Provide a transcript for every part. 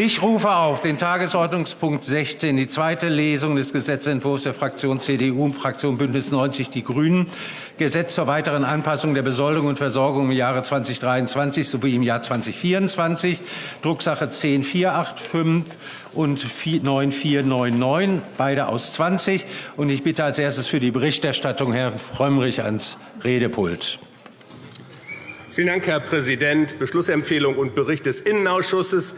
Ich rufe auf den Tagesordnungspunkt 16, die zweite Lesung des Gesetzentwurfs der Fraktion CDU und Fraktion Bündnis 90 Die Grünen, Gesetz zur weiteren Anpassung der Besoldung und Versorgung im Jahre 2023 sowie im Jahr 2024, Drucksache 10485 und 9499, beide aus 20. Und ich bitte als erstes für die Berichterstattung Herrn Frömmrich ans Redepult. Vielen Dank, Herr Präsident. Beschlussempfehlung und Bericht des Innenausschusses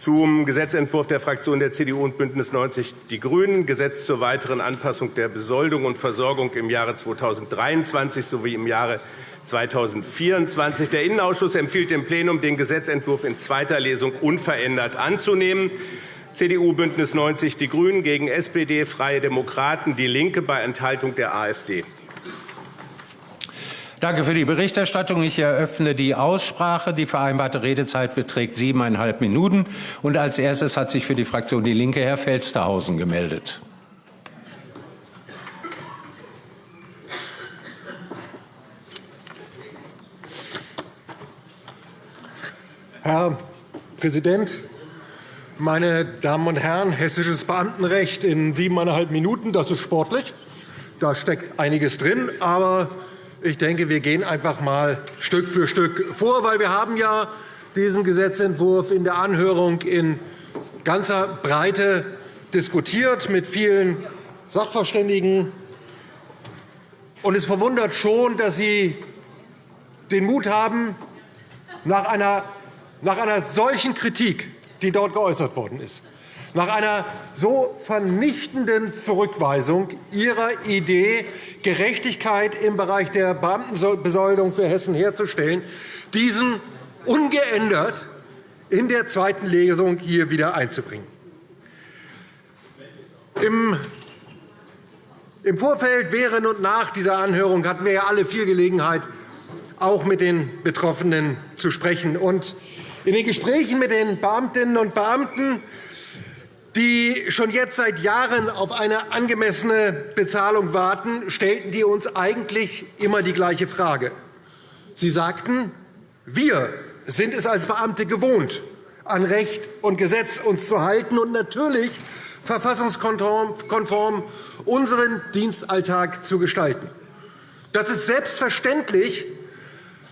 zum Gesetzentwurf der Fraktionen der CDU und BÜNDNIS 90 die GRÜNEN, Gesetz zur weiteren Anpassung der Besoldung und Versorgung im Jahre 2023 sowie im Jahre 2024. Der Innenausschuss empfiehlt dem Plenum, den Gesetzentwurf in zweiter Lesung unverändert anzunehmen. CDU, BÜNDNIS 90 die GRÜNEN gegen SPD, Freie Demokraten, DIE LINKE bei Enthaltung der AfD. Danke für die Berichterstattung. Ich eröffne die Aussprache. Die vereinbarte Redezeit beträgt siebeneinhalb Minuten. Und als erstes hat sich für die Fraktion Die Linke Herr Felstehausen gemeldet. Herr Präsident, meine Damen und Herren! Hessisches Beamtenrecht in siebeneinhalb Minuten, das ist sportlich. Da steckt einiges drin. Aber ich denke, wir gehen einfach mal Stück für Stück vor, weil wir haben ja diesen Gesetzentwurf in der Anhörung in ganzer Breite diskutiert mit vielen Sachverständigen. Und es verwundert schon, dass Sie den Mut haben, nach einer, nach einer solchen Kritik, die dort geäußert worden ist, nach einer so vernichtenden Zurückweisung Ihrer Idee, Gerechtigkeit im Bereich der Beamtenbesoldung für Hessen herzustellen, diesen ungeändert in der zweiten Lesung hier wieder einzubringen. Im Vorfeld, während und nach dieser Anhörung hatten wir alle viel Gelegenheit, auch mit den Betroffenen zu sprechen. in den Gesprächen mit den Beamtinnen und Beamten die schon jetzt seit Jahren auf eine angemessene Bezahlung warten, stellten die uns eigentlich immer die gleiche Frage. Sie sagten, wir sind es als Beamte gewohnt, an Recht und Gesetz uns zu halten und natürlich verfassungskonform unseren Dienstalltag zu gestalten. Das ist selbstverständlich,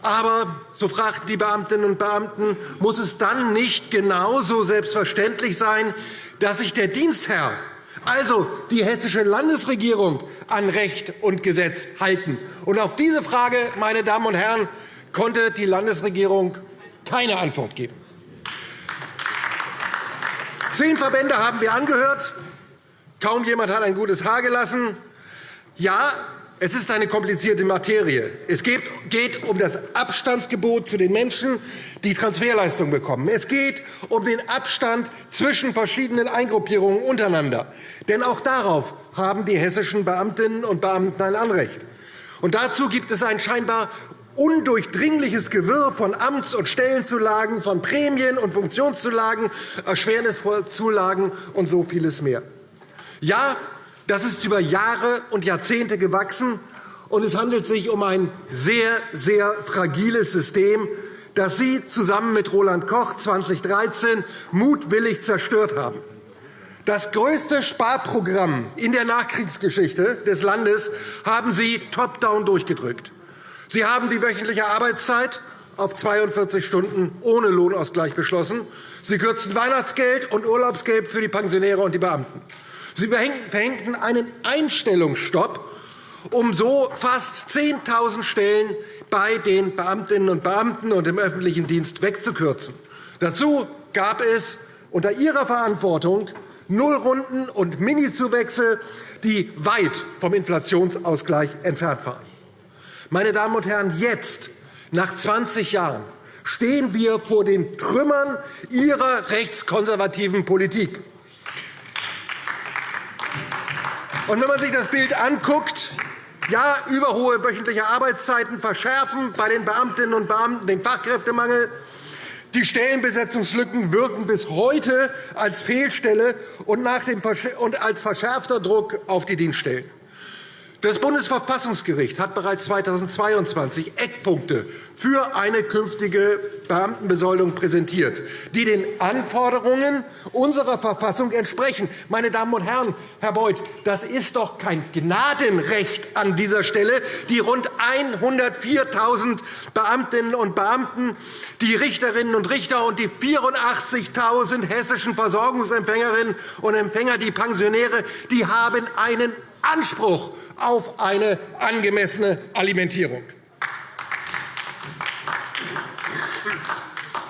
aber, so fragten die Beamtinnen und Beamten, muss es dann nicht genauso selbstverständlich sein, dass sich der Dienstherr, also die Hessische Landesregierung, an Recht und Gesetz halten. Und auf diese Frage, meine Damen und Herren, konnte die Landesregierung keine Antwort geben. Zehn Verbände haben wir angehört. Kaum jemand hat ein gutes Haar gelassen. Ja, es ist eine komplizierte Materie. Es geht um das Abstandsgebot zu den Menschen, die Transferleistungen bekommen. Es geht um den Abstand zwischen verschiedenen Eingruppierungen untereinander. Denn auch darauf haben die hessischen Beamtinnen und Beamten ein Anrecht. Und dazu gibt es ein scheinbar undurchdringliches Gewirr von Amts- und Stellenzulagen, von Prämien- und Funktionszulagen, Erschwerniszulagen und so vieles mehr. Ja, das ist über Jahre und Jahrzehnte gewachsen, und es handelt sich um ein sehr, sehr fragiles System, das Sie zusammen mit Roland Koch 2013 mutwillig zerstört haben. Das größte Sparprogramm in der Nachkriegsgeschichte des Landes haben Sie top-down durchgedrückt. Sie haben die wöchentliche Arbeitszeit auf 42 Stunden ohne Lohnausgleich beschlossen. Sie kürzen Weihnachtsgeld und Urlaubsgeld für die Pensionäre und die Beamten. Sie verhängten einen Einstellungsstopp, um so fast 10.000 Stellen bei den Beamtinnen und Beamten und im öffentlichen Dienst wegzukürzen. Dazu gab es unter Ihrer Verantwortung Nullrunden und Minizuwächse, die weit vom Inflationsausgleich entfernt waren. Meine Damen und Herren, jetzt, nach 20 Jahren, stehen wir vor den Trümmern Ihrer rechtskonservativen Politik. Und wenn man sich das Bild anguckt, ja, überhohe wöchentliche Arbeitszeiten verschärfen bei den Beamtinnen und Beamten den Fachkräftemangel. Die Stellenbesetzungslücken wirken bis heute als Fehlstelle und als verschärfter Druck auf die Dienststellen. Das Bundesverfassungsgericht hat bereits 2022 Eckpunkte für eine künftige Beamtenbesoldung präsentiert, die den Anforderungen unserer Verfassung entsprechen. Meine Damen und Herren, Herr Beuth, das ist doch kein Gnadenrecht an dieser Stelle. Die rund 104.000 Beamtinnen und Beamten, die Richterinnen und Richter und die 84.000 hessischen Versorgungsempfängerinnen und Empfänger, die Pensionäre, die haben einen Anspruch auf eine angemessene Alimentierung.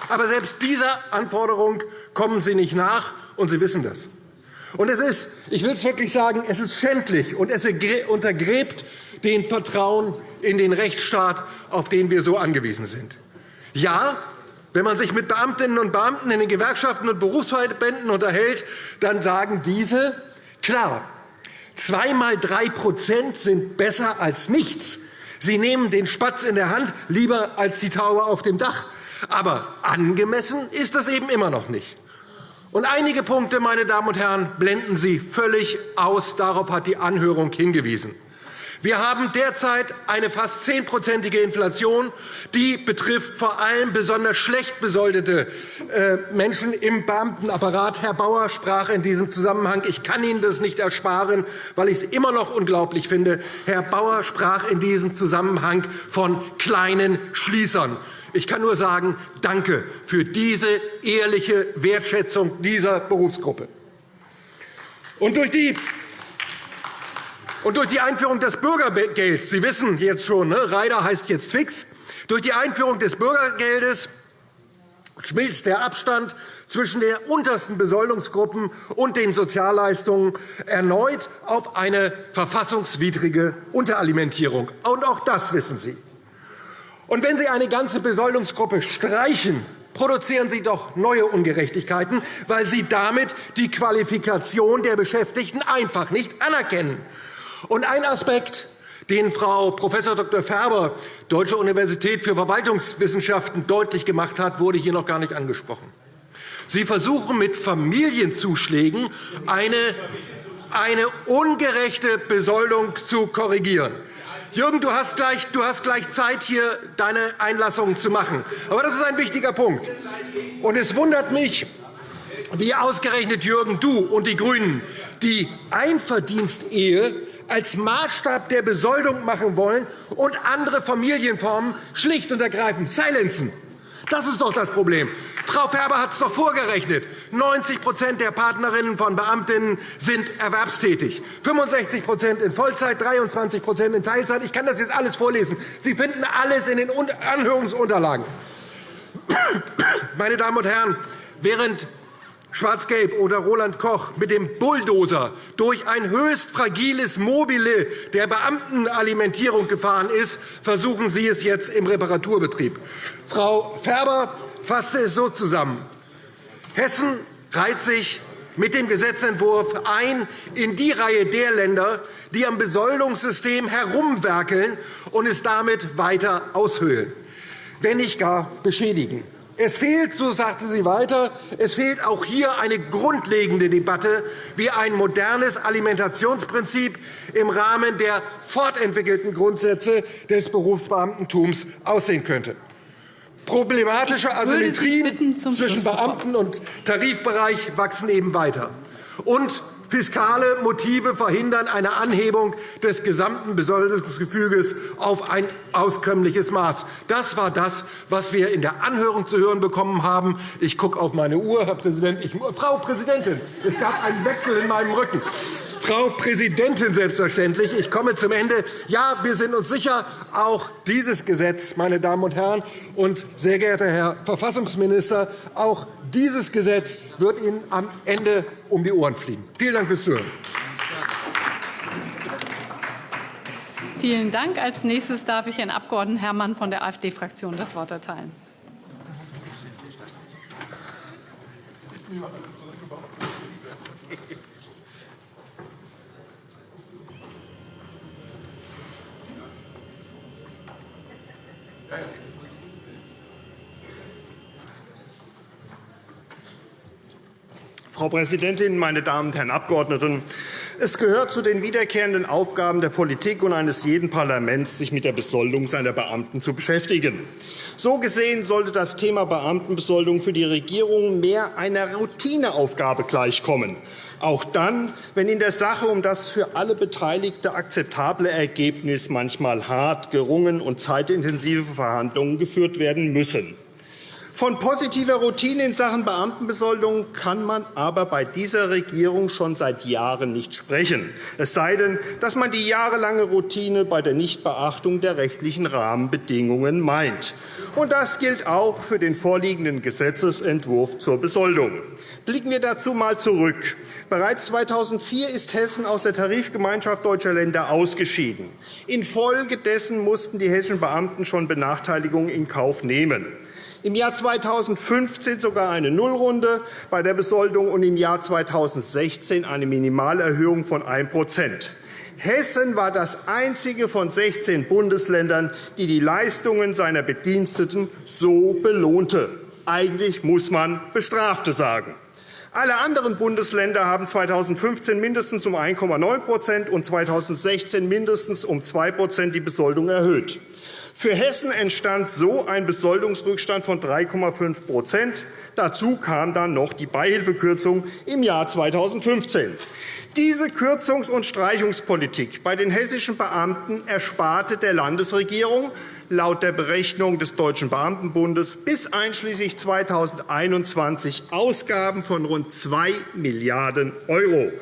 Aber selbst dieser Anforderung kommen Sie nicht nach, und Sie wissen das. Und es ist, ich will es wirklich sagen, es ist schändlich und es untergräbt den Vertrauen in den Rechtsstaat, auf den wir so angewiesen sind. Ja, wenn man sich mit Beamtinnen und Beamten in den Gewerkschaften und Berufsverbänden unterhält, dann sagen diese, klar, Zweimal drei sind besser als nichts. Sie nehmen den Spatz in der Hand lieber als die Taube auf dem Dach. Aber angemessen ist das eben immer noch nicht. Und einige Punkte, meine Damen und Herren, blenden Sie völlig aus. Darauf hat die Anhörung hingewiesen. Wir haben derzeit eine fast zehnprozentige Inflation. Die betrifft vor allem besonders schlecht besoldete äh, Menschen im Beamtenapparat. Herr Bauer sprach in diesem Zusammenhang, ich kann Ihnen das nicht ersparen, weil ich es immer noch unglaublich finde, Herr Bauer sprach in diesem Zusammenhang von kleinen Schließern. Ich kann nur sagen, danke für diese ehrliche Wertschätzung dieser Berufsgruppe. Und durch die und durch die Einführung des Bürgergelds, Sie wissen jetzt schon, ne? Reider heißt jetzt fix, durch die Einführung des Bürgergeldes schmilzt der Abstand zwischen den untersten Besoldungsgruppen und den Sozialleistungen erneut auf eine verfassungswidrige Unteralimentierung. Und auch das wissen Sie. Und wenn Sie eine ganze Besoldungsgruppe streichen, produzieren Sie doch neue Ungerechtigkeiten, weil Sie damit die Qualifikation der Beschäftigten einfach nicht anerkennen. Und ein Aspekt, den Frau Prof. Dr. Färber, Deutsche Universität für Verwaltungswissenschaften, deutlich gemacht hat, wurde hier noch gar nicht angesprochen. Sie versuchen mit Familienzuschlägen eine, eine ungerechte Besoldung zu korrigieren. Jürgen, du hast, gleich, du hast gleich Zeit, hier deine Einlassungen zu machen. Aber das ist ein wichtiger Punkt. Und es wundert mich, wie ausgerechnet Jürgen, du und die GRÜNEN die Einverdienstehe als Maßstab der Besoldung machen wollen und andere Familienformen schlicht und ergreifend silenzen. Das ist doch das Problem. Frau Färber hat es doch vorgerechnet. 90% der Partnerinnen von Beamtinnen sind erwerbstätig, 65% in Vollzeit, 23% in Teilzeit. Ich kann das jetzt alles vorlesen. Sie finden alles in den Anhörungsunterlagen. Meine Damen und Herren, während Schwarz-Gelb oder Roland Koch mit dem Bulldozer durch ein höchst fragiles Mobile der Beamtenalimentierung gefahren ist, versuchen Sie es jetzt im Reparaturbetrieb. Frau Färber fasste es so zusammen. Hessen reiht sich mit dem Gesetzentwurf ein in die Reihe der Länder, die am Besoldungssystem herumwerkeln und es damit weiter aushöhlen, wenn nicht gar beschädigen. Es fehlt, so sagte sie weiter, es fehlt auch hier eine grundlegende Debatte, wie ein modernes Alimentationsprinzip im Rahmen der fortentwickelten Grundsätze des Berufsbeamtentums aussehen könnte. Problematische Asymmetrien zwischen Beamten- und Tarifbereich wachsen eben weiter. Und Fiskale Motive verhindern eine Anhebung des gesamten Besoldungsgefüges auf ein auskömmliches Maß. Das war das, was wir in der Anhörung zu hören bekommen haben. Ich gucke auf meine Uhr, Herr Präsident. Ich, Frau Präsidentin, es gab einen Wechsel in meinem Rücken. Frau Präsidentin, selbstverständlich. Ich komme zum Ende. Ja, wir sind uns sicher, auch dieses Gesetz, meine Damen und Herren, und sehr geehrter Herr Verfassungsminister, auch dieses Gesetz wird Ihnen am Ende um die Ohren fliegen. Vielen Dank fürs Zuhören. Vielen Dank. Als nächstes darf ich Herrn Abg. Herrmann von der AfD-Fraktion das Wort erteilen. Frau Präsidentin, meine Damen und Herren Abgeordneten! Es gehört zu den wiederkehrenden Aufgaben der Politik und eines jeden Parlaments, sich mit der Besoldung seiner Beamten zu beschäftigen. So gesehen sollte das Thema Beamtenbesoldung für die Regierung mehr einer Routineaufgabe gleichkommen, auch dann, wenn in der Sache um das für alle Beteiligte akzeptable Ergebnis manchmal hart gerungen und zeitintensive Verhandlungen geführt werden müssen. Von positiver Routine in Sachen Beamtenbesoldung kann man aber bei dieser Regierung schon seit Jahren nicht sprechen, es sei denn, dass man die jahrelange Routine bei der Nichtbeachtung der rechtlichen Rahmenbedingungen meint. Und das gilt auch für den vorliegenden Gesetzentwurf zur Besoldung. Blicken wir dazu einmal zurück. Bereits 2004 ist Hessen aus der Tarifgemeinschaft deutscher Länder ausgeschieden. Infolgedessen mussten die hessischen Beamten schon Benachteiligungen in Kauf nehmen im Jahr 2015 sogar eine Nullrunde bei der Besoldung und im Jahr 2016 eine Minimalerhöhung von 1% Hessen war das einzige von 16 Bundesländern, die die Leistungen seiner Bediensteten so belohnte. Eigentlich muss man Bestrafte sagen. Alle anderen Bundesländer haben 2015 mindestens um 1,9% und 2016 mindestens um 2% die Besoldung erhöht. Für Hessen entstand so ein Besoldungsrückstand von 3,5% Dazu kam dann noch die Beihilfekürzung im Jahr 2015. Diese Kürzungs- und Streichungspolitik bei den hessischen Beamten ersparte der Landesregierung laut der Berechnung des Deutschen Beamtenbundes bis einschließlich 2021 Ausgaben von rund 2 Milliarden €.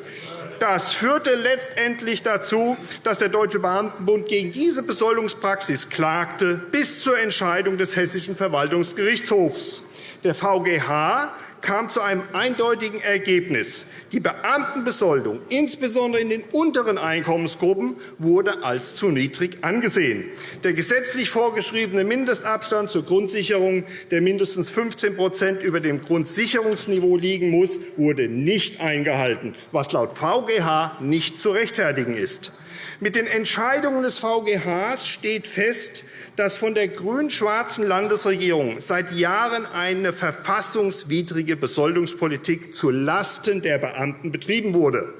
Das führte letztendlich dazu, dass der Deutsche Beamtenbund gegen diese Besoldungspraxis klagte, bis zur Entscheidung des Hessischen Verwaltungsgerichtshofs. Der VGH kam zu einem eindeutigen Ergebnis. Die Beamtenbesoldung, insbesondere in den unteren Einkommensgruppen, wurde als zu niedrig angesehen. Der gesetzlich vorgeschriebene Mindestabstand zur Grundsicherung, der mindestens 15% über dem Grundsicherungsniveau liegen muss, wurde nicht eingehalten, was laut VGH nicht zu rechtfertigen ist. Mit den Entscheidungen des VGH steht fest, dass von der grün-schwarzen Landesregierung seit Jahren eine verfassungswidrige Besoldungspolitik zulasten der Beamten betrieben wurde.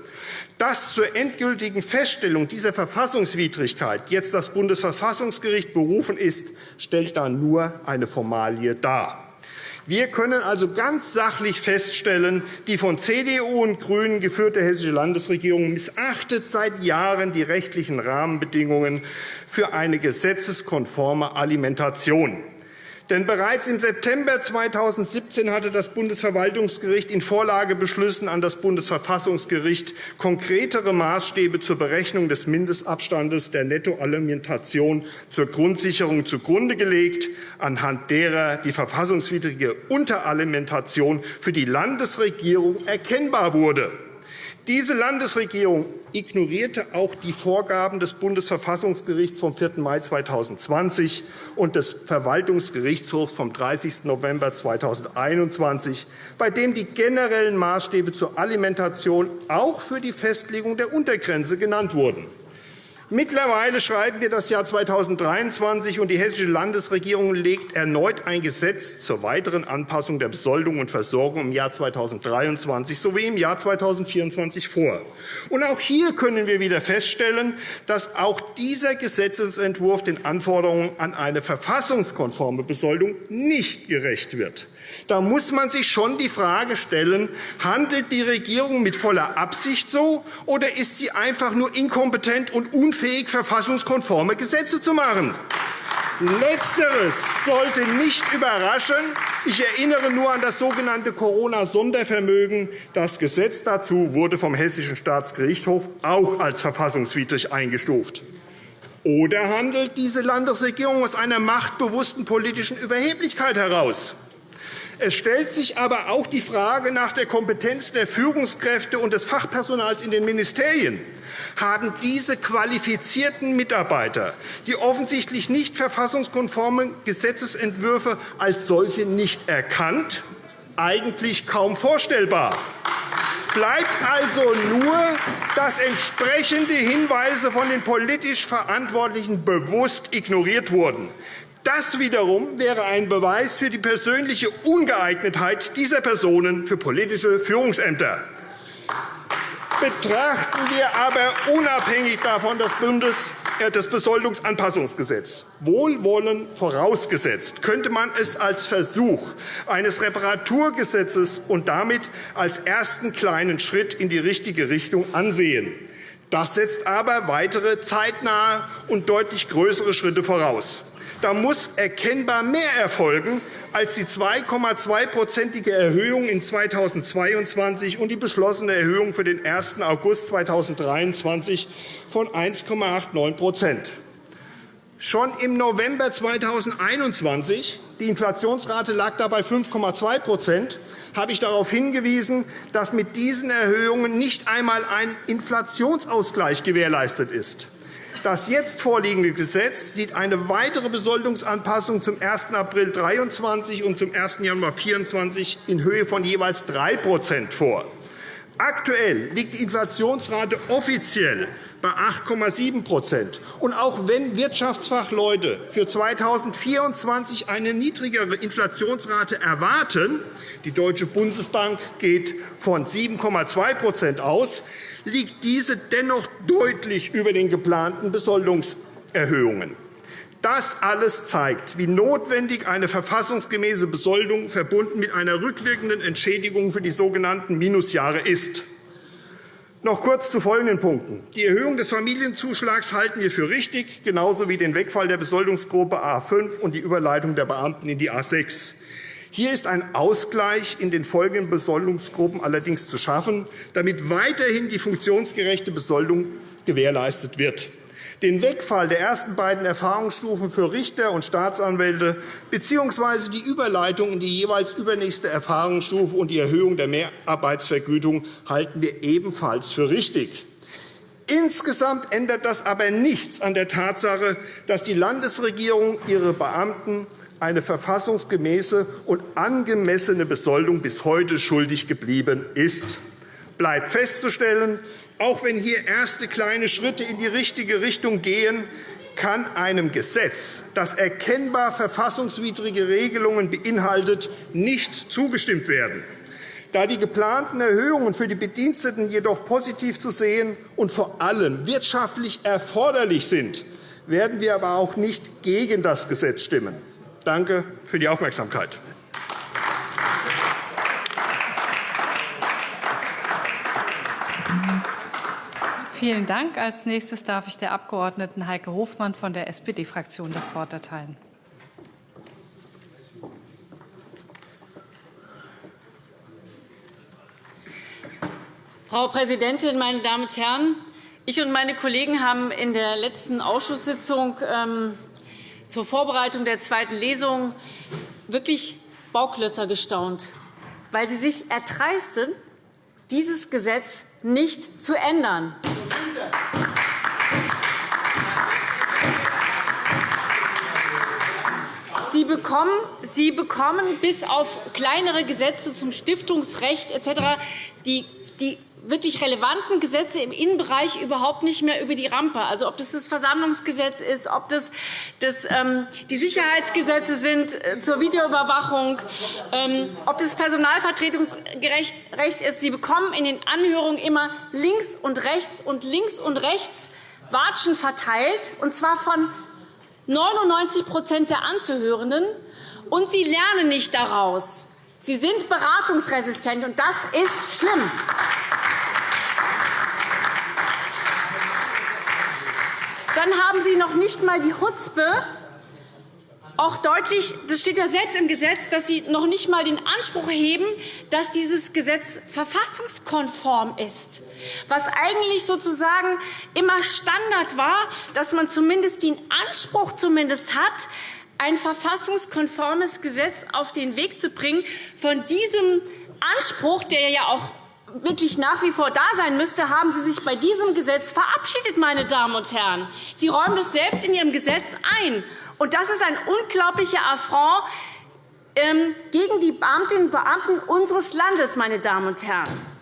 Dass zur endgültigen Feststellung dieser Verfassungswidrigkeit jetzt das Bundesverfassungsgericht berufen ist, stellt da nur eine Formalie dar. Wir können also ganz sachlich feststellen, die von CDU und GRÜNEN geführte hessische Landesregierung missachtet seit Jahren die rechtlichen Rahmenbedingungen für eine gesetzeskonforme Alimentation. Denn bereits im September 2017 hatte das Bundesverwaltungsgericht in Vorlagebeschlüssen an das Bundesverfassungsgericht konkretere Maßstäbe zur Berechnung des Mindestabstandes der Nettoalimentation zur Grundsicherung zugrunde gelegt, anhand derer die verfassungswidrige Unteralimentation für die Landesregierung erkennbar wurde. Diese Landesregierung ignorierte auch die Vorgaben des Bundesverfassungsgerichts vom 4. Mai 2020 und des Verwaltungsgerichtshofs vom 30. November 2021, bei dem die generellen Maßstäbe zur Alimentation auch für die Festlegung der Untergrenze genannt wurden. Mittlerweile schreiben wir das Jahr 2023, und die Hessische Landesregierung legt erneut ein Gesetz zur weiteren Anpassung der Besoldung und Versorgung im Jahr 2023 sowie im Jahr 2024 vor. Und auch hier können wir wieder feststellen, dass auch dieser Gesetzentwurf den Anforderungen an eine verfassungskonforme Besoldung nicht gerecht wird. Da muss man sich schon die Frage stellen, handelt die Regierung mit voller Absicht so, oder ist sie einfach nur inkompetent und unfähig, verfassungskonforme Gesetze zu machen? Letzteres sollte nicht überraschen. Ich erinnere nur an das sogenannte Corona-Sondervermögen. Das Gesetz dazu wurde vom Hessischen Staatsgerichtshof auch als verfassungswidrig eingestuft. Oder handelt diese Landesregierung aus einer machtbewussten politischen Überheblichkeit heraus? Es stellt sich aber auch die Frage nach der Kompetenz der Führungskräfte und des Fachpersonals in den Ministerien. Haben diese qualifizierten Mitarbeiter die offensichtlich nicht verfassungskonformen Gesetzentwürfe als solche nicht erkannt? Eigentlich kaum vorstellbar. Bleibt also nur, dass entsprechende Hinweise von den politisch Verantwortlichen bewusst ignoriert wurden. Das wiederum wäre ein Beweis für die persönliche Ungeeignetheit dieser Personen für politische Führungsämter. Betrachten wir aber unabhängig davon das Bundes äh, das Besoldungsanpassungsgesetz. Wohlwollen vorausgesetzt, könnte man es als Versuch eines Reparaturgesetzes und damit als ersten kleinen Schritt in die richtige Richtung ansehen. Das setzt aber weitere zeitnahe und deutlich größere Schritte voraus. Da muss erkennbar mehr erfolgen als die 2,2-prozentige Erhöhung in 2022 und die beschlossene Erhöhung für den 1. August 2023 von 1,89% Schon im November 2021 – die Inflationsrate lag dabei 5,2 habe ich darauf hingewiesen, dass mit diesen Erhöhungen nicht einmal ein Inflationsausgleich gewährleistet ist. Das jetzt vorliegende Gesetz sieht eine weitere Besoldungsanpassung zum 1. April 2023 und zum 1. Januar 2024 in Höhe von jeweils 3% vor. Aktuell liegt die Inflationsrate offiziell bei 8,7 Und auch wenn Wirtschaftsfachleute für 2024 eine niedrigere Inflationsrate erwarten, die Deutsche Bundesbank geht von 7,2% aus, liegt diese dennoch deutlich über den geplanten Besoldungserhöhungen. Das alles zeigt, wie notwendig eine verfassungsgemäße Besoldung verbunden mit einer rückwirkenden Entschädigung für die sogenannten Minusjahre ist. Noch kurz zu folgenden Punkten. Die Erhöhung des Familienzuschlags halten wir für richtig, genauso wie den Wegfall der Besoldungsgruppe A 5 und die Überleitung der Beamten in die A 6. Hier ist ein Ausgleich in den folgenden Besoldungsgruppen allerdings zu schaffen, damit weiterhin die funktionsgerechte Besoldung gewährleistet wird. Den Wegfall der ersten beiden Erfahrungsstufen für Richter und Staatsanwälte bzw. die Überleitung in die jeweils übernächste Erfahrungsstufe und die Erhöhung der Mehrarbeitsvergütung halten wir ebenfalls für richtig. Insgesamt ändert das aber nichts an der Tatsache, dass die Landesregierung ihre Beamten eine verfassungsgemäße und angemessene Besoldung bis heute schuldig geblieben ist. Bleibt festzustellen, auch wenn hier erste kleine Schritte in die richtige Richtung gehen, kann einem Gesetz, das erkennbar verfassungswidrige Regelungen beinhaltet, nicht zugestimmt werden. Da die geplanten Erhöhungen für die Bediensteten jedoch positiv zu sehen und vor allem wirtschaftlich erforderlich sind, werden wir aber auch nicht gegen das Gesetz stimmen. Danke für die Aufmerksamkeit. Vielen Dank. Als nächstes darf ich der Abg. Heike Hofmann von der SPD-Fraktion das Wort erteilen. Frau Präsidentin, meine Damen und Herren! Ich und meine Kollegen haben in der letzten Ausschusssitzung ähm, zur Vorbereitung der zweiten Lesung wirklich Bauklötzer gestaunt, weil Sie sich erdreisten, dieses Gesetz nicht zu ändern. Bekommen, Sie bekommen bis auf kleinere Gesetze zum Stiftungsrecht etc. die, wirklich relevanten Gesetze im Innenbereich überhaupt nicht mehr über die Rampe. Also ob das das Versammlungsgesetz ist, ob das, das ähm, die Sicherheitsgesetze sind äh, zur Videoüberwachung, ähm, ob das Personalvertretungsrecht ist. Sie bekommen in den Anhörungen immer links und rechts und links und rechts Watschen verteilt, und zwar von 99% der Anzuhörenden. Und sie lernen nicht daraus. Sie sind beratungsresistent, und das ist schlimm. Dann haben Sie noch nicht einmal die Chutzpe, auch deutlich, das steht ja selbst im Gesetz, dass Sie noch nicht einmal den Anspruch erheben, dass dieses Gesetz verfassungskonform ist, was eigentlich sozusagen immer Standard war, dass man zumindest den Anspruch zumindest hat, ein verfassungskonformes Gesetz auf den Weg zu bringen. Von diesem Anspruch, der ja auch wirklich nach wie vor da sein müsste, haben Sie sich bei diesem Gesetz verabschiedet, meine Damen und Herren. Sie räumen das selbst in Ihrem Gesetz ein. Und das ist ein unglaublicher Affront ähm, gegen die Beamtinnen und Beamten unseres Landes, meine Damen und Herren.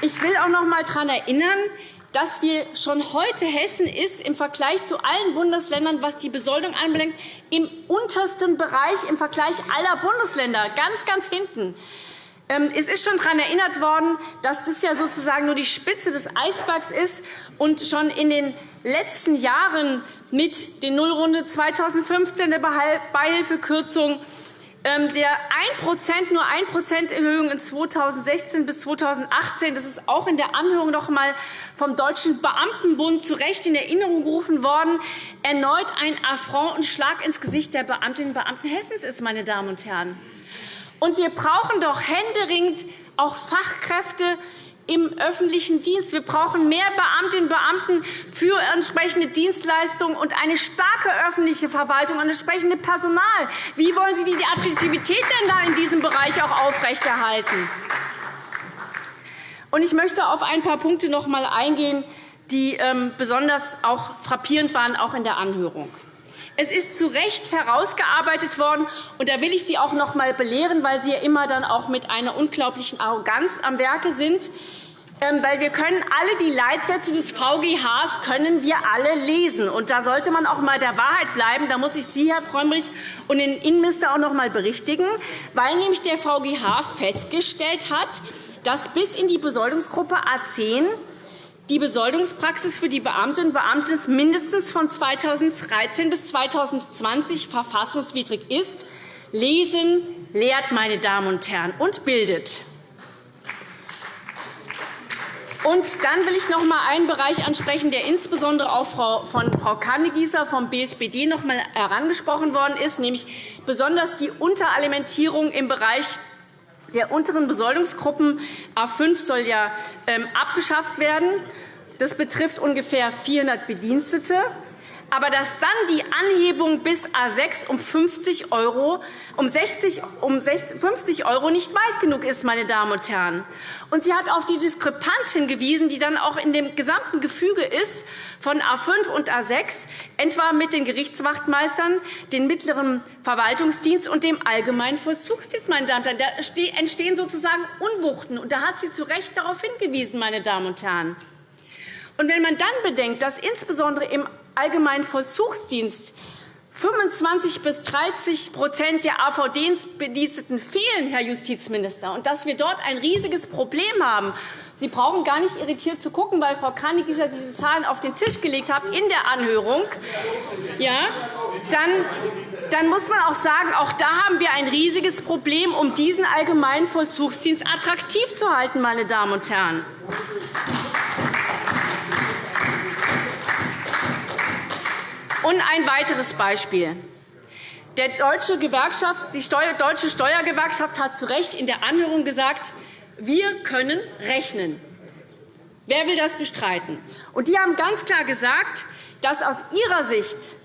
Ich will auch noch einmal daran erinnern, dass wir schon heute Hessen ist im Vergleich zu allen Bundesländern, was die Besoldung anbelangt, im untersten Bereich im Vergleich aller Bundesländer, ganz, ganz hinten. Ähm, es ist schon daran erinnert worden, dass das ja sozusagen nur die Spitze des Eisbergs ist und schon in den letzten Jahren mit der Nullrunde 2015 der Beihilfekürzung ähm, der 1 nur 1% Erhöhung in 2016 bis 2018, das ist auch in der Anhörung noch einmal vom Deutschen Beamtenbund zu Recht in Erinnerung gerufen worden, erneut ein Affront und Schlag ins Gesicht der Beamtinnen und Beamten Hessens ist. Meine Damen und Herren. Und wir brauchen doch händeringend auch Fachkräfte im öffentlichen Dienst. Wir brauchen mehr Beamtinnen und Beamten für entsprechende Dienstleistungen und eine starke öffentliche Verwaltung und entsprechendes Personal. Wie wollen Sie die Attraktivität denn da in diesem Bereich auch aufrechterhalten? Ich möchte auf ein paar Punkte noch einmal eingehen, die ähm, besonders auch frappierend waren, auch in der Anhörung. Es ist zu Recht herausgearbeitet worden, und da will ich Sie auch noch einmal belehren, weil Sie ja immer dann auch mit einer unglaublichen Arroganz am Werke sind. Ähm, weil wir können alle die Leitsätze des VGHs können wir alle lesen. Und da sollte man auch einmal der Wahrheit bleiben. Da muss ich Sie, Herr Frömmrich, und den Innenminister auch noch einmal berichtigen, weil nämlich der VGH festgestellt hat, dass bis in die Besoldungsgruppe A 10 die Besoldungspraxis für die Beamtinnen und Beamten mindestens von 2013 bis 2020 verfassungswidrig ist. Lesen lehrt, meine Damen und Herren, und bildet. Und dann will ich noch einmal einen Bereich ansprechen, der insbesondere auch von Frau Kannegießer vom BSPD noch einmal herangesprochen worden ist, nämlich besonders die Unteralimentierung im Bereich der unteren Besoldungsgruppen A 5 soll ja ähm, abgeschafft werden. Das betrifft ungefähr 400 Bedienstete. Aber dass dann die Anhebung bis A 6 um 50 €, um 60, um 50 € nicht weit genug ist, meine Damen und Herren. Und sie hat auf die Diskrepanz hingewiesen, die dann auch in dem gesamten Gefüge ist von A 5 und A 6, etwa mit den Gerichtswachtmeistern, dem mittleren Verwaltungsdienst und dem allgemeinen Vollzugsdienst. Meine Damen und Herren. Da entstehen sozusagen Unwuchten. Und da hat sie zu Recht darauf hingewiesen. Meine Damen und Herren. Und wenn man dann bedenkt, dass insbesondere im allgemeinen Vollzugsdienst 25 bis 30% der AVD-Bediensteten fehlen, Herr Justizminister, und dass wir dort ein riesiges Problem haben. Sie brauchen gar nicht irritiert zu gucken, weil Frau Kannegießer diese Zahlen auf den Tisch gelegt hat in der Anhörung. Ja, dann, dann muss man auch sagen, auch da haben wir ein riesiges Problem, um diesen allgemeinen Vollzugsdienst attraktiv zu halten, meine Damen und Herren. Und ein weiteres Beispiel. Der deutsche Gewerkschaft, die Deutsche Steuergewerkschaft hat zu Recht in der Anhörung gesagt, wir können rechnen. Wer will das bestreiten? Und die haben ganz klar gesagt, dass aus ihrer Sicht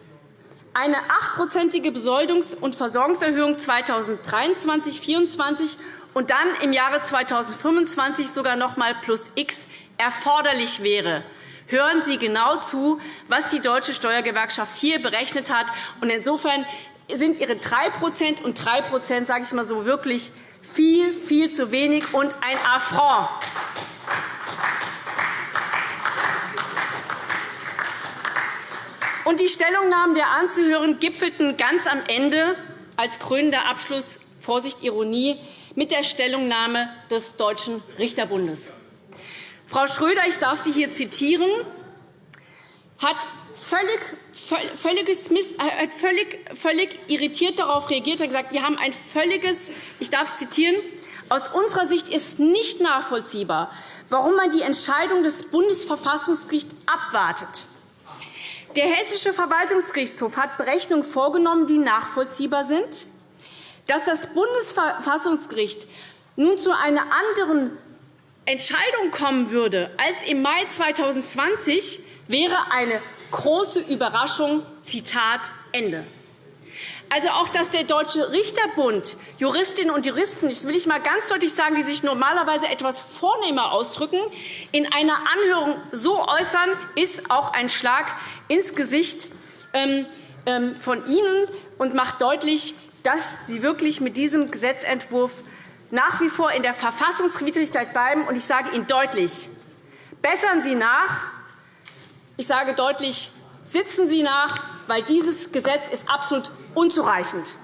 eine achtprozentige Besoldungs- und Versorgungserhöhung 2023 2024 und dann im Jahre 2025 sogar noch einmal plus X erforderlich wäre. Hören Sie genau zu, was die Deutsche Steuergewerkschaft hier berechnet hat. Insofern sind Ihre 3% und 3% sage ich mal so, wirklich viel, viel zu wenig und ein Affront. Und die Stellungnahmen der Anzuhören gipfelten ganz am Ende als krönender Abschluss Vorsicht Ironie mit der Stellungnahme des Deutschen Richterbundes. Frau Schröder, ich darf Sie hier zitieren, hat völlig, völliges, äh, hat völlig, völlig irritiert darauf reagiert und gesagt, wir haben ein völliges, ich darf zitieren, aus unserer Sicht ist nicht nachvollziehbar, warum man die Entscheidung des Bundesverfassungsgerichts abwartet. Der Hessische Verwaltungsgerichtshof hat Berechnungen vorgenommen, die nachvollziehbar sind. Dass das Bundesverfassungsgericht nun zu einer anderen Entscheidung kommen würde als im Mai 2020, wäre eine große Überraschung. Zitat Ende. Also auch, dass der Deutsche Richterbund Juristinnen und Juristen, das will ich mal ganz deutlich sagen, die sich normalerweise etwas vornehmer ausdrücken, in einer Anhörung so äußern, ist auch ein Schlag ins Gesicht ähm, ähm, von Ihnen und macht deutlich, dass Sie wirklich mit diesem Gesetzentwurf nach wie vor in der Verfassungswidrigkeit bleiben. Und ich sage Ihnen deutlich, bessern Sie nach. Ich sage deutlich, sitzen Sie nach, weil dieses Gesetz ist absolut unzureichend.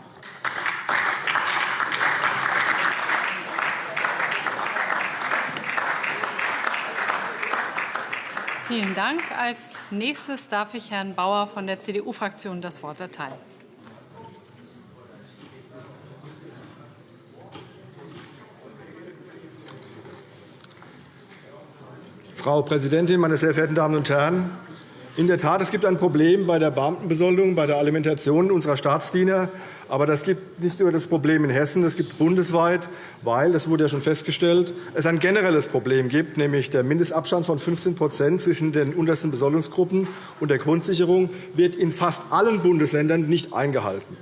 Vielen Dank. Als nächstes darf ich Herrn Bauer von der CDU-Fraktion das Wort erteilen. Frau Präsidentin, meine sehr verehrten Damen und Herren! In der Tat, es gibt ein Problem bei der Beamtenbesoldung, bei der Alimentation unserer Staatsdiener. Aber das gibt nicht nur das Problem in Hessen, das gibt es bundesweit, weil, das wurde ja schon festgestellt, es ein generelles Problem gibt, nämlich der Mindestabstand von 15% zwischen den untersten Besoldungsgruppen und der Grundsicherung wird in fast allen Bundesländern nicht eingehalten.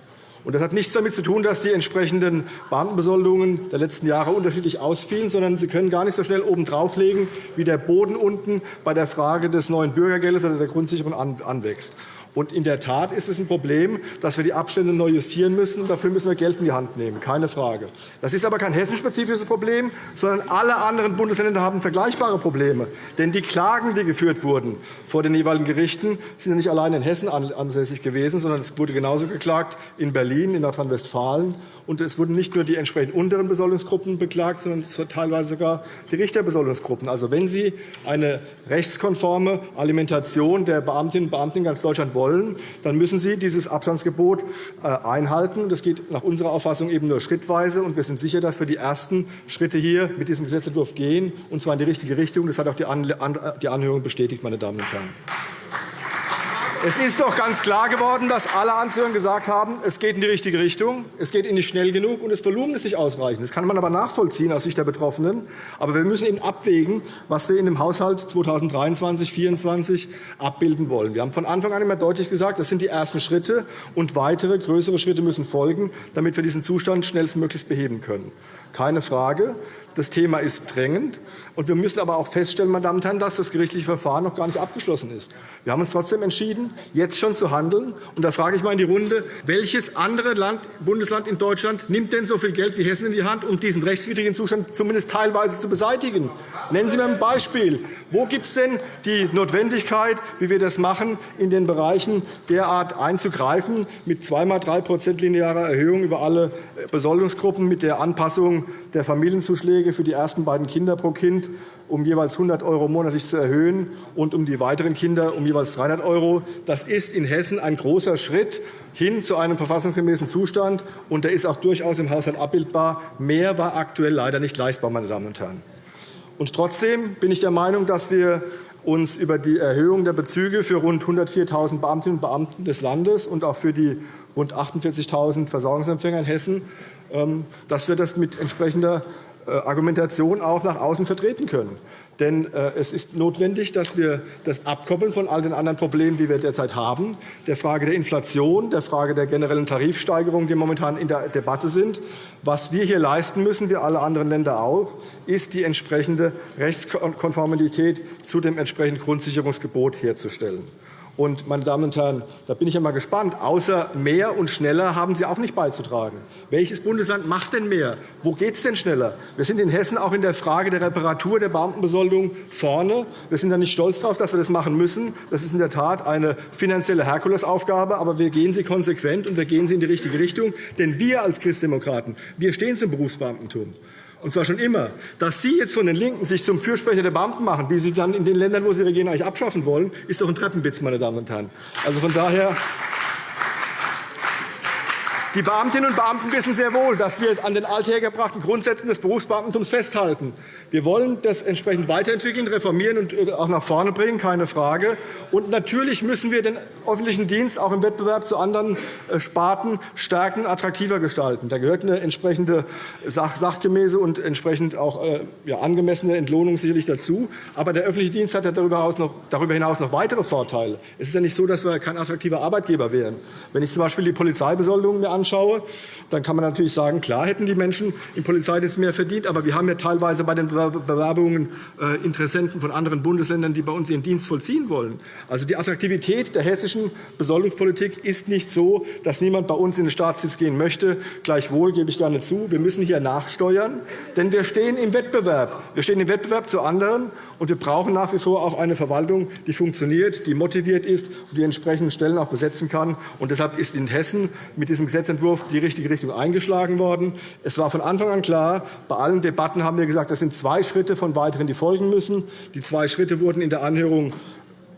Das hat nichts damit zu tun, dass die entsprechenden Beamtenbesoldungen der letzten Jahre unterschiedlich ausfielen, sondern Sie können gar nicht so schnell oben drauflegen, wie der Boden unten bei der Frage des neuen Bürgergeldes oder der Grundsicherung anwächst. Und in der Tat ist es ein Problem, dass wir die Abstände neu justieren müssen. Dafür müssen wir Geld in die Hand nehmen, keine Frage. Das ist aber kein hessenspezifisches Problem, sondern alle anderen Bundesländer haben vergleichbare Probleme. Denn die Klagen, die geführt wurden vor den jeweiligen Gerichten, sind ja nicht allein in Hessen ansässig gewesen, sondern es wurde genauso geklagt in Berlin, in Nordrhein-Westfalen und es wurden nicht nur die entsprechend unteren Besoldungsgruppen beklagt, sondern teilweise sogar die Richterbesoldungsgruppen. Also, wenn Sie eine rechtskonforme Alimentation der Beamtinnen und Beamten in ganz Deutschland wollen, dann müssen Sie dieses Abstandsgebot äh, einhalten. Das geht nach unserer Auffassung eben nur schrittweise. Und wir sind sicher, dass wir die ersten Schritte hier mit diesem Gesetzentwurf gehen, und zwar in die richtige Richtung. Das hat auch die Anhörung bestätigt, meine Damen und Herren. Es ist doch ganz klar geworden, dass alle Anzüge gesagt haben, es geht in die richtige Richtung, es geht nicht schnell genug und das Volumen ist nicht ausreichend. Das kann man aber nachvollziehen aus Sicht der Betroffenen. Aber wir müssen eben abwägen, was wir in dem Haushalt 2023-2024 abbilden wollen. Wir haben von Anfang an immer deutlich gesagt, das sind die ersten Schritte, und weitere größere Schritte müssen folgen, damit wir diesen Zustand schnellstmöglich beheben können. Keine Frage. Das Thema ist drängend. Und wir müssen aber auch feststellen, meine Damen und Herren, dass das gerichtliche Verfahren noch gar nicht abgeschlossen ist. Wir haben uns trotzdem entschieden, jetzt schon zu handeln. Und da frage ich mal in die Runde, welches andere Land, Bundesland in Deutschland nimmt denn so viel Geld wie Hessen in die Hand, um diesen rechtswidrigen Zustand zumindest teilweise zu beseitigen? Nennen Sie mir ein Beispiel. Wo gibt es denn die Notwendigkeit, wie wir das machen, in den Bereichen derart einzugreifen, mit zweimal drei linearer Erhöhung über alle Besoldungsgruppen, mit der Anpassung der Familienzuschläge für die ersten beiden Kinder pro Kind um jeweils 100 € monatlich zu erhöhen und um die weiteren Kinder um jeweils 300 €. Das ist in Hessen ein großer Schritt hin zu einem verfassungsgemäßen Zustand, und der ist auch durchaus im Haushalt abbildbar. Mehr war aktuell leider nicht leistbar. Meine Damen und Herren. Und trotzdem bin ich der Meinung, dass wir uns über die Erhöhung der Bezüge für rund 104.000 Beamtinnen und Beamten des Landes und auch für die rund 48.000 Versorgungsempfänger in Hessen ähm, dass wir das mit entsprechender Argumentation auch nach außen vertreten können. Denn äh, es ist notwendig, dass wir das abkoppeln von all den anderen Problemen, die wir derzeit haben, der Frage der Inflation, der Frage der generellen Tarifsteigerungen, die momentan in der Debatte sind. Was wir hier leisten müssen, wie alle anderen Länder auch, ist die entsprechende Rechtskonformität zu dem entsprechenden Grundsicherungsgebot herzustellen. Und, meine Damen und Herren, da bin ich einmal gespannt. Außer mehr und schneller haben Sie auch nicht beizutragen. Welches Bundesland macht denn mehr? Wo geht es denn schneller? Wir sind in Hessen auch in der Frage der Reparatur der Beamtenbesoldung vorne. Wir sind da nicht stolz darauf, dass wir das machen müssen. Das ist in der Tat eine finanzielle Herkulesaufgabe. Aber wir gehen sie konsequent und wir gehen sie in die richtige Richtung. Denn wir als Christdemokraten wir stehen zum Berufsbeamtentum und zwar schon immer, dass Sie jetzt von den LINKEN sich zum Fürsprecher der Beamten machen, die Sie dann in den Ländern, wo Sie regieren, eigentlich abschaffen wollen, ist doch ein Treppenwitz, meine Damen und Herren. Also von daher die Beamtinnen und Beamten wissen sehr wohl, dass wir an den althergebrachten Grundsätzen des Berufsbeamtentums festhalten. Wir wollen das entsprechend weiterentwickeln, reformieren und äh, auch nach vorne bringen, keine Frage. Und natürlich müssen wir den öffentlichen Dienst auch im Wettbewerb zu anderen äh, Sparten stärken, attraktiver gestalten. Da gehört eine entsprechende sachgemäße und entsprechend auch äh, ja, angemessene Entlohnung sicherlich dazu. Aber der öffentliche Dienst hat ja darüber hinaus noch weitere Vorteile. Es ist ja nicht so, dass wir kein attraktiver Arbeitgeber wären. Wenn ich z. B. die Polizeibesoldung mir anschaue, anschaue, dann kann man natürlich sagen, klar hätten die Menschen im Polizeidienst mehr verdient, aber wir haben ja teilweise bei den Bewerbungen äh, Interessenten von anderen Bundesländern, die bei uns ihren Dienst vollziehen wollen. Also die Attraktivität der hessischen Besoldungspolitik ist nicht so, dass niemand bei uns in den Staatsdienst gehen möchte. Gleichwohl gebe ich gerne zu, wir müssen hier nachsteuern, denn wir stehen im Wettbewerb. Wir stehen im Wettbewerb zu anderen, und wir brauchen nach wie vor auch eine Verwaltung, die funktioniert, die motiviert ist und die entsprechenden Stellen auch besetzen kann. Und deshalb ist in Hessen mit diesem Gesetz Gesetzentwurf die richtige Richtung eingeschlagen worden. Es war von Anfang an klar, bei allen Debatten haben wir gesagt, das sind zwei Schritte von weiteren, die folgen müssen. Die zwei Schritte wurden in der Anhörung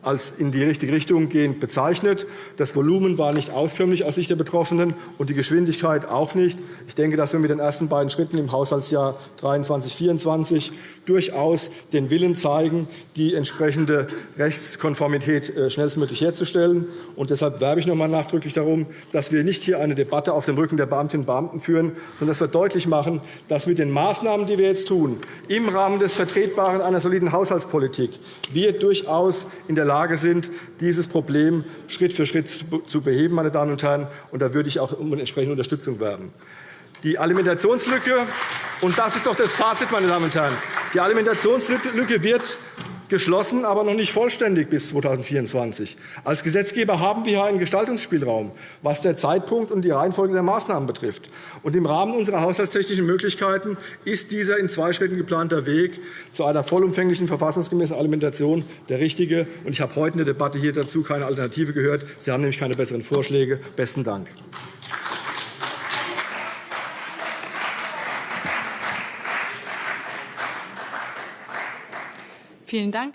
als in die richtige Richtung gehend bezeichnet. Das Volumen war nicht auskömmlich aus Sicht der Betroffenen und die Geschwindigkeit auch nicht. Ich denke, dass wir mit den ersten beiden Schritten im Haushaltsjahr 2023/24 durchaus den Willen zeigen, die entsprechende Rechtskonformität äh, schnellstmöglich herzustellen. Und deshalb werbe ich noch einmal nachdrücklich darum, dass wir nicht hier eine Debatte auf dem Rücken der Beamtinnen und Beamten führen, sondern dass wir deutlich machen, dass mit den Maßnahmen, die wir jetzt tun, im Rahmen des Vertretbaren einer soliden Haushaltspolitik, wir durchaus in der Lage sind, dieses Problem Schritt für Schritt zu beheben. Meine Damen und Herren. Und da würde ich auch um entsprechende Unterstützung werben. Die Alimentationslücke, und das ist doch das Fazit, meine Damen und Herren, die Alimentationslücke wird geschlossen, aber noch nicht vollständig bis 2024. Als Gesetzgeber haben wir einen Gestaltungsspielraum, was der Zeitpunkt und die Reihenfolge der Maßnahmen betrifft. Und Im Rahmen unserer haushaltstechnischen Möglichkeiten ist dieser in zwei Schritten geplanter Weg zu einer vollumfänglichen verfassungsgemäßen Alimentation der richtige. Und Ich habe heute in der Debatte hier dazu keine Alternative gehört. Sie haben nämlich keine besseren Vorschläge. – Besten Dank. Vielen Dank.